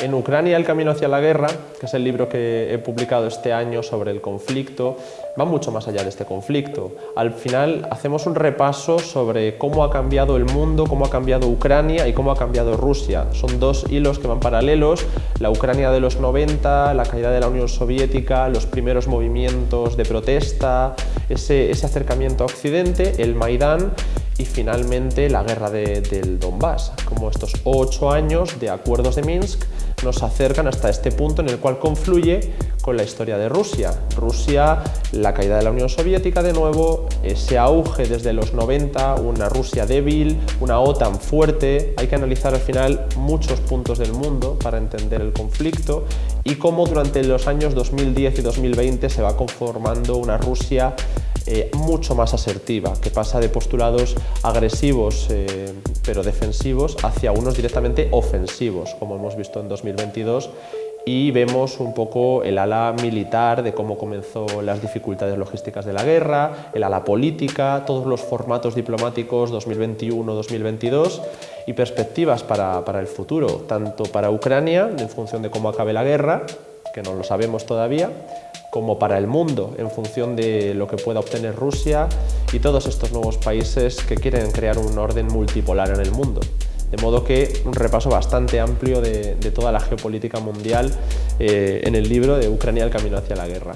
En Ucrania, el camino hacia la guerra, que es el libro que he publicado este año sobre el conflicto, va mucho más allá de este conflicto. Al final hacemos un repaso sobre cómo ha cambiado el mundo, cómo ha cambiado Ucrania y cómo ha cambiado Rusia. Son dos hilos que van paralelos, la Ucrania de los 90, la caída de la Unión Soviética, los primeros movimientos de protesta, ese, acercamiento a Occidente, el Maidán y finalmente la guerra del Donbass, como estos ocho años de acuerdos de Minsk nos acercan hasta este punto en el cual confluye con la historia de Rusia. Rusia, la caída de la Unión Soviética de nuevo, ese auge desde los 90, una Rusia débil, una OTAN fuerte, hay que analizar al final muchos puntos del mundo para entender el conflicto y cómo durante los años 2010 y 2020 se va conformando una Rusia eh, mucho más asertiva, que pasa de postulados agresivos eh, pero defensivos hacia unos directamente ofensivos, como hemos visto en 2022 y vemos un poco el ala militar de cómo comenzó las dificultades logísticas de la guerra, el ala política, todos los formatos diplomáticos 2021-2022 y perspectivas para, para el futuro, tanto para Ucrania, en función de cómo acabe la guerra, que no lo sabemos todavía, como para el mundo en función de lo que pueda obtener Rusia y todos estos nuevos países que quieren crear un orden multipolar en el mundo. De modo que un repaso bastante amplio de, toda la geopolítica mundial eh, en el libro de Ucrania el camino hacia la guerra.